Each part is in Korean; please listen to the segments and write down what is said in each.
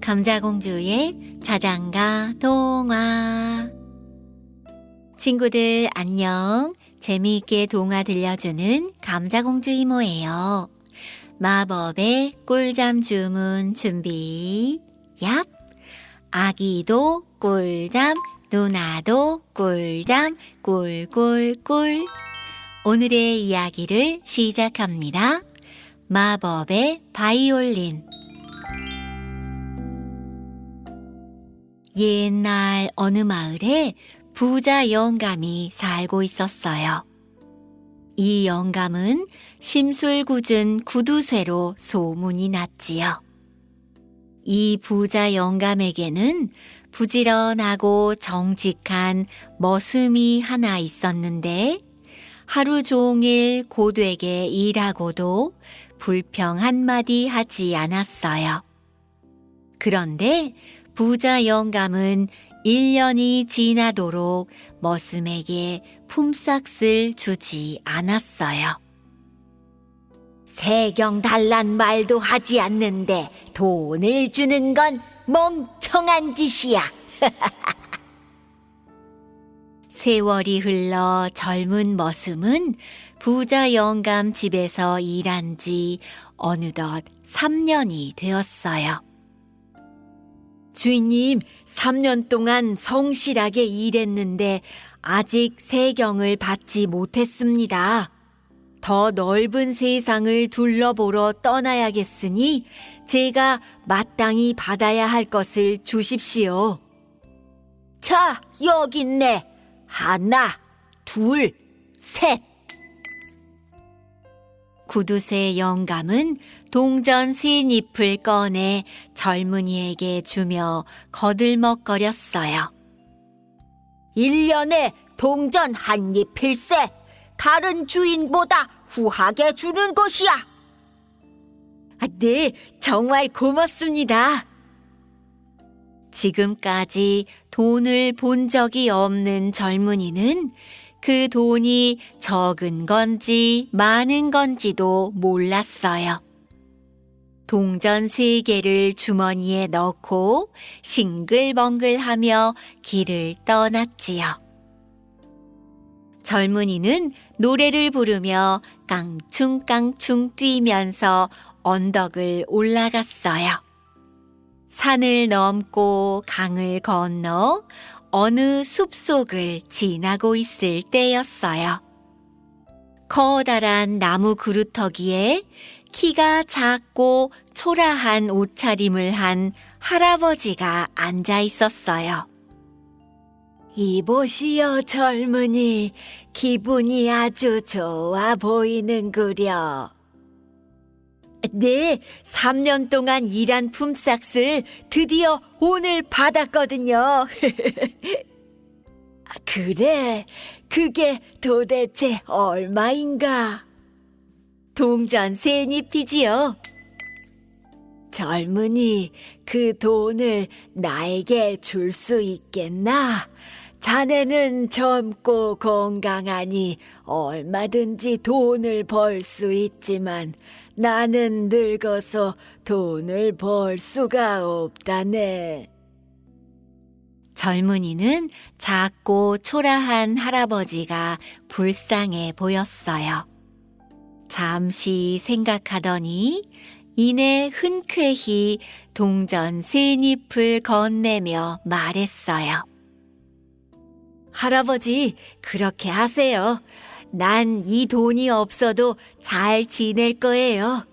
감자공주의 자장가 동화. 친구들 안녕. 재미있게 동화 들려주는 감자공주 이모예요. 마법의 꿀잠 주문 준비. 얍. 아기도 꿀잠 누나도 꿀잠 꿀꿀꿀. 오늘의 이야기를 시작합니다 마법의 바이올린 옛날 어느 마을에 부자 영감이 살고 있었어요. 이 영감은 심술궂은 구두쇠로 소문이 났지요. 이 부자 영감에게는 부지런하고 정직한 머슴이 하나 있었는데 하루 종일 고되게 일하고도 불평 한마디 하지 않았어요. 그런데 부자 영감은 1년이 지나도록 머슴에게 품삯을 주지 않았어요. 세경 달란 말도 하지 않는데 돈을 주는 건 멍청한 짓이야. 세월이 흘러 젊은 머슴은 부자 영감 집에서 일한 지 어느덧 3년이 되었어요. 주인님, 3년 동안 성실하게 일했는데 아직 세경을 받지 못했습니다. 더 넓은 세상을 둘러보러 떠나야겠으니 제가 마땅히 받아야 할 것을 주십시오. 자, 여기 있네. 하나, 둘, 셋. 구두쇠 영감은 동전 세 잎을 꺼내 젊은이에게 주며 거들먹거렸어요. 1년에 동전 한 잎일세. 다른 주인보다 후하게 주는 것이야. 아, 네, 정말 고맙습니다. 지금까지 돈을 본 적이 없는 젊은이는 그 돈이 적은 건지 많은 건지도 몰랐어요. 동전 세 개를 주머니에 넣고 싱글벙글하며 길을 떠났지요. 젊은이는 노래를 부르며 깡충깡충 뛰면서 언덕을 올라갔어요. 산을 넘고 강을 건너 어느 숲속을 지나고 있을 때였어요. 커다란 나무 그루터기에 키가 작고 초라한 옷차림을 한 할아버지가 앉아 있었어요. 이보시오, 젊은이. 기분이 아주 좋아 보이는구려. 네, 3년 동안 일한 품삯을 드디어 오늘 받았거든요. 그래, 그게 도대체 얼마인가? 동전 세잎이지요. 젊은이, 그 돈을 나에게 줄 수 있겠나? 자네는 젊고 건강하니 얼마든지 돈을 벌 수 있지만 나는 늙어서 돈을 벌 수가 없다네. 젊은이는 작고 초라한 할아버지가 불쌍해 보였어요. 잠시 생각하더니 이내 흔쾌히 동전 세 잎을 건네며 말했어요. 할아버지, 그렇게 하세요. 난 이 돈이 없어도 잘 지낼 거예요.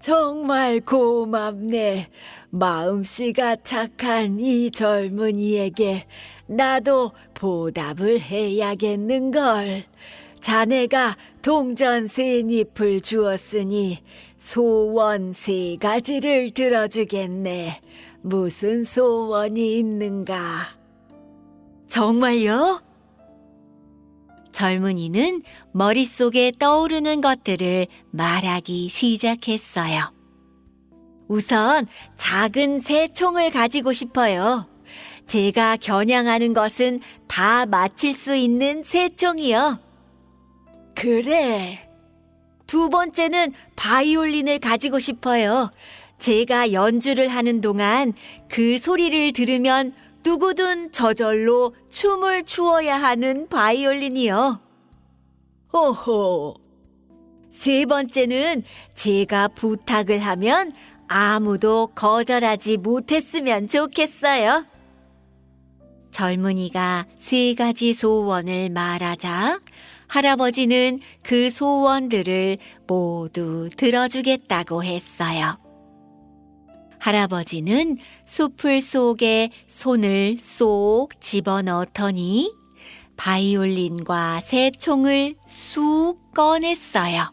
정말 고맙네. 마음씨가 착한 이 젊은이에게 나도 보답을 해야겠는걸. 자네가 동전 세 잎을 주었으니 소원 세 가지를 들어주겠네. 무슨 소원이 있는가? 정말요? 젊은이는 머릿속에 떠오르는 것들을 말하기 시작했어요. 우선 작은 새 총을 가지고 싶어요. 제가 겨냥하는 것은 다 맞힐 수 있는 새 총이요. 그래. 두 번째는 바이올린을 가지고 싶어요. 제가 연주를 하는 동안 그 소리를 들으면 누구든 저절로 춤을 추어야 하는 바이올린이요. 오호. 세 번째는 제가 부탁을 하면 아무도 거절하지 못했으면 좋겠어요. 젊은이가 세 가지 소원을 말하자 할아버지는 그 소원들을 모두 들어주겠다고 했어요. 할아버지는 숲을 속에 손을 쏙 집어넣더니 바이올린과 새 총을 쑥 꺼냈어요.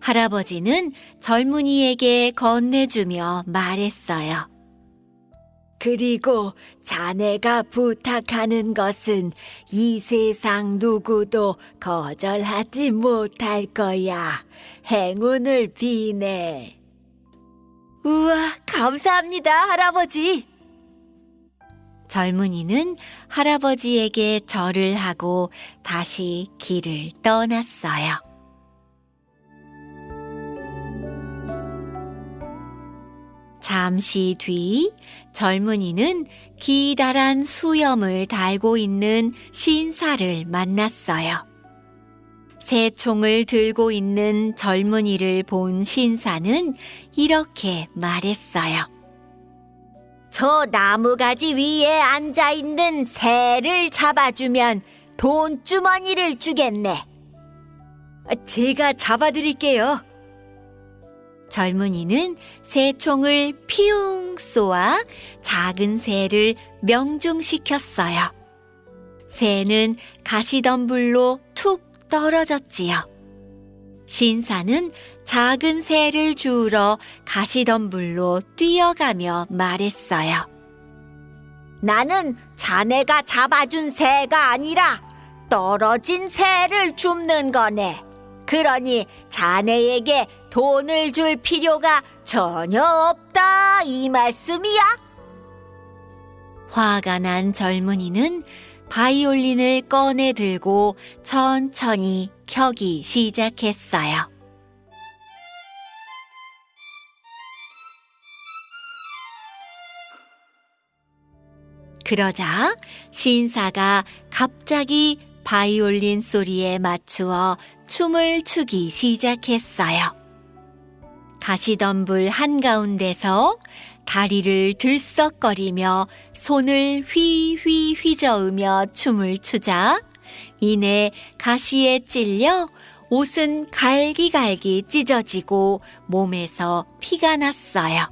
할아버지는 젊은이에게 건네주며 말했어요. 그리고 자네가 부탁하는 것은 이 세상 누구도 거절하지 못할 거야. 행운을 비네. 우와, 감사합니다, 할아버지. 젊은이는 할아버지에게 절을 하고 다시 길을 떠났어요. 잠시 뒤 젊은이는 기다란 수염을 달고 있는 신사를 만났어요. 새 총을 들고 있는 젊은이를 본 신사는 이렇게 말했어요. 저 나무가지 위에 앉아 있는 새를 잡아주면 돈주머니를 주겠네. 제가 잡아드릴게요. 젊은이는 새 총을 피웅 쏘아 작은 새를 명중시켰어요. 새는 가시덤불로 툭 떨어졌지요. 신사는 작은 새를 주우러 가시덤불로 뛰어가며 말했어요. 나는 자네가 잡아준 새가 아니라 떨어진 새를 줍는 거네. 그러니 자네에게 돈을 줄 필요가 전혀 없다 이 말씀이야? 화가 난 젊은이는 바이올린을 꺼내 들고 천천히 켜기 시작했어요. 그러자 신사가 갑자기 바이올린 소리에 맞추어 춤을 추기 시작했어요. 가시덤불 한가운데서 다리를 들썩거리며 손을 휘휘 휘저으며 춤을 추자 이내 가시에 찔려 옷은 갈기갈기 찢어지고 몸에서 피가 났어요.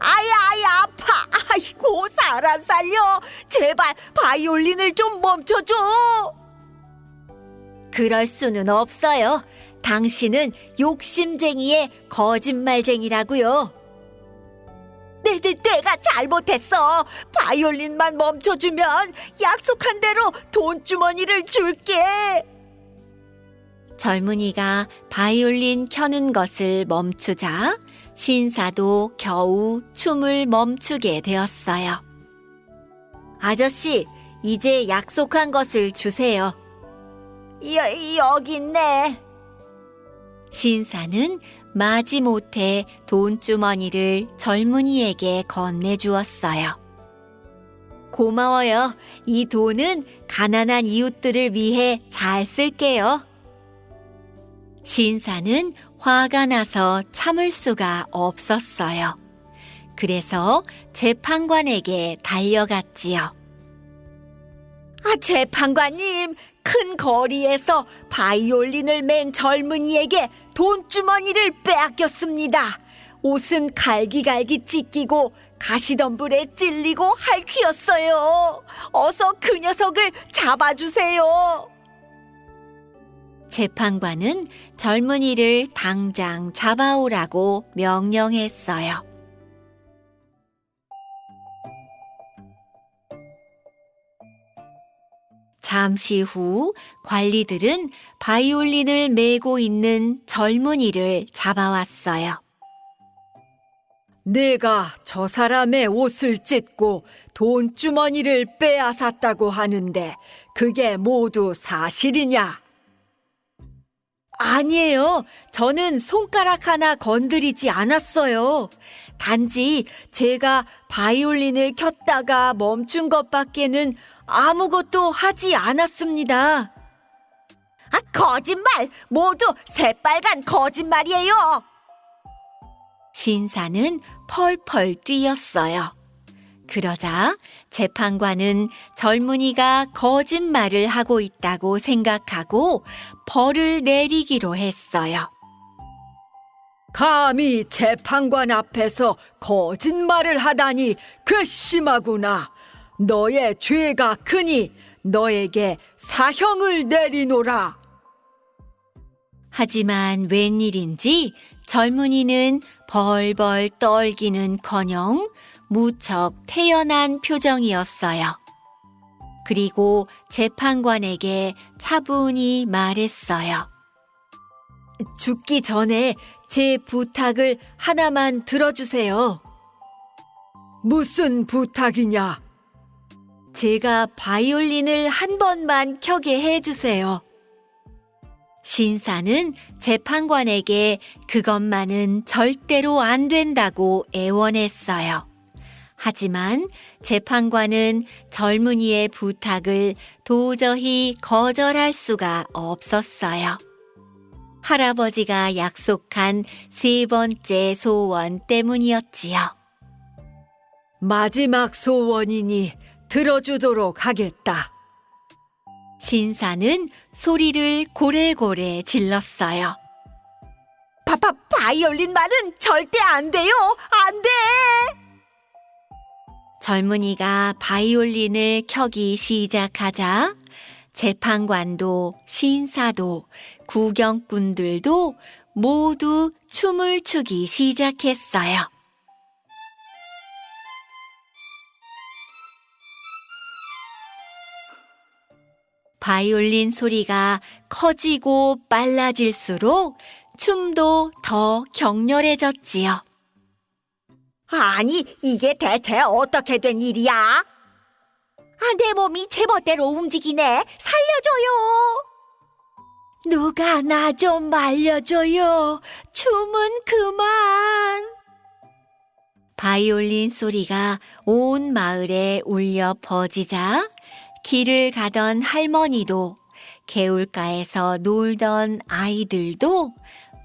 아야, 아야, 아파. 아이고, 사람 살려. 제발 바이올린을 좀 멈춰줘. 그럴 수는 없어요. 당신은 욕심쟁이의 거짓말쟁이라고요. 내, 내, 내가 잘못했어. 바이올린만 멈춰주면 약속한 대로 돈주머니를 줄게. 젊은이가 바이올린 켜는 것을 멈추자 신사도 겨우 춤을 멈추게 되었어요. 아저씨, 이제 약속한 것을 주세요. 여, 여기 있네. 신사는 마지못해 돈주머니를 젊은이에게 건네주었어요. 고마워요. 이 돈은 가난한 이웃들을 위해 잘 쓸게요. 신사는 화가 나서 참을 수가 없었어요. 그래서 재판관에게 달려갔지요. 아, 재판관님, 큰 거리에서 바이올린을 맨 젊은이에게 돈주머니를 빼앗겼습니다. 옷은 갈기갈기 찢기고 가시덤불에 찔리고 할퀴었어요. 어서 그 녀석을 잡아주세요. 재판관은 젊은이를 당장 잡아오라고 명령했어요. 잠시 후 관리들은 바이올린을 메고 있는 젊은이를 잡아왔어요. 내가 저 사람의 옷을 찢고 돈주머니를 빼앗았다고 하는데 그게 모두 사실이냐? 아니에요. 저는 손가락 하나 건드리지 않았어요. 단지 제가 바이올린을 켰다가 멈춘 것밖에는 아무것도 하지 않았습니다. 아, 거짓말! 모두 새빨간 거짓말이에요! 신사는 펄펄 뛰었어요. 그러자 재판관은 젊은이가 거짓말을 하고 있다고 생각하고 벌을 내리기로 했어요. 감히 재판관 앞에서 거짓말을 하다니 그 심하구나. 너의 죄가 크니 너에게 사형을 내리노라. 하지만 웬일인지 젊은이는 벌벌 떨기는 커녕 무척 태연한 표정이었어요. 그리고 재판관에게 차분히 말했어요. 죽기 전에 제 부탁을 하나만 들어주세요. 무슨 부탁이냐? 제가 바이올린을 한 번만 켜게 해주세요. 신사는 재판관에게 그것만은 절대로 안 된다고 애원했어요. 하지만 재판관은 젊은이의 부탁을 도저히 거절할 수가 없었어요. 할아버지가 약속한 세 번째 소원 때문이었지요. 마지막 소원이니 들어주도록 하겠다. 신사는 소리를 고래고래 질렀어요. 파파 바이올린 말은 절대 안 돼요! 안 돼! 젊은이가 바이올린을 켜기 시작하자 재판관도 신사도 구경꾼들도 모두 춤을 추기 시작했어요. 바이올린 소리가 커지고 빨라질수록 춤도 더 격렬해졌지요. 아니, 이게 대체 어떻게 된 일이야? 아, 내 몸이 제멋대로 움직이네. 살려줘요. 누가 나 좀 말려줘요. 춤은 그만. 바이올린 소리가 온 마을에 울려 퍼지자 길을 가던 할머니도 개울가에서 놀던 아이들도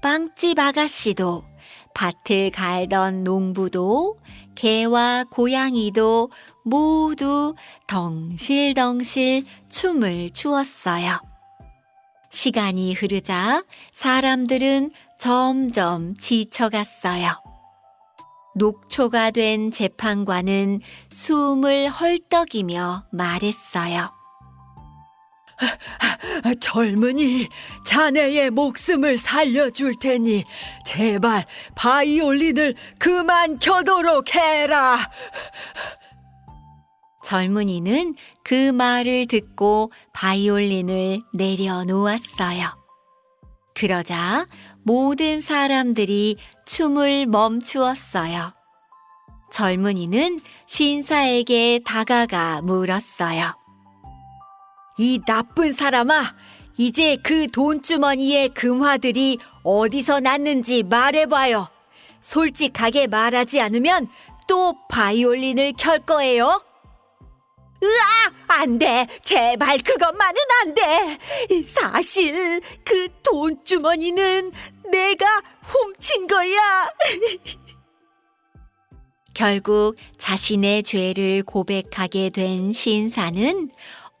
빵집 아가씨도 밭을 갈던 농부도 개와 고양이도 모두 덩실덩실 춤을 추었어요. 시간이 흐르자 사람들은 점점 지쳐갔어요. 녹초가 된 재판관은 숨을 헐떡이며 말했어요. 젊은이, 자네의 목숨을 살려줄 테니 제발 바이올린을 그만 켜도록 해라. 젊은이는 그 말을 듣고 바이올린을 내려놓았어요. 그러자 모든 사람들이 춤을 멈추었어요. 젊은이는 신사에게 다가가 물었어요. 이 나쁜 사람아, 이제 그 돈주머니의 금화들이 어디서 났는지 말해봐요. 솔직하게 말하지 않으면 또 바이올린을 켤 거예요. 으아! 안 돼! 제발 그것만은 안 돼! 사실 그 돈주머니는 내가 훔친 거야! 결국 자신의 죄를 고백하게 된 신사는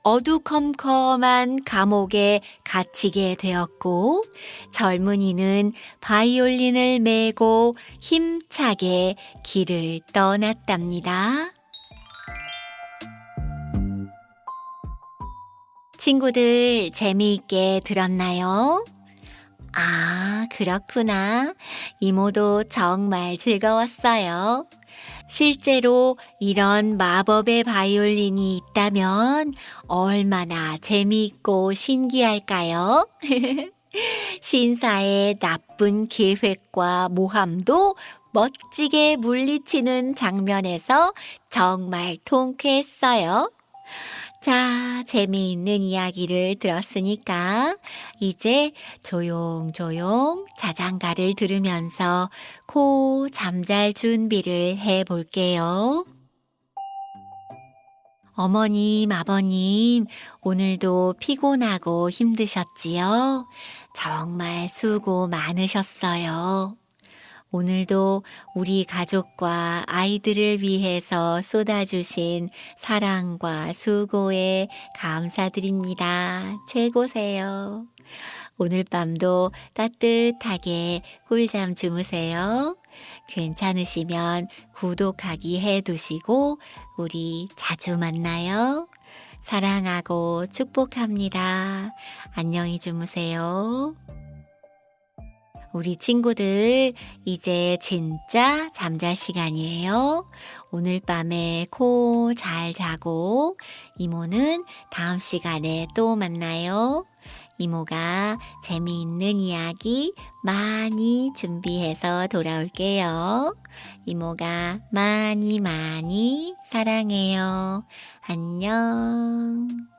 어두컴컴한 감옥에 갇히게 되었고 젊은이는 바이올린을 메고 힘차게 길을 떠났답니다. 친구들 재미있게 들었나요? 아, 그렇구나. 이모도 정말 즐거웠어요. 실제로 이런 마법의 바이올린이 있다면 얼마나 재미있고 신기할까요? 신사의 나쁜 계획과 모함도 멋지게 물리치는 장면에서 정말 통쾌했어요. 자, 재미있는 이야기를 들었으니까 이제 조용조용 자장가를 들으면서 코 잠잘 준비를 해 볼게요. 어머님, 아버님, 오늘도 피곤하고 힘드셨지요? 정말 수고 많으셨어요. 오늘도 우리 가족과 아이들을 위해서 쏟아주신 사랑과 수고에 감사드립니다. 최고세요. 오늘 밤도 따뜻하게 꿀잠 주무세요. 괜찮으시면 구독하기 해 두시고 우리 자주 만나요. 사랑하고 축복합니다. 안녕히 주무세요. 우리 친구들, 이제 진짜 잠잘 시간이에요. 오늘 밤에 코 잘 자고, 이모는 다음 시간에 또 만나요. 이모가 재미있는 이야기 많이 준비해서 돌아올게요. 이모가 많이 많이 사랑해요. 안녕.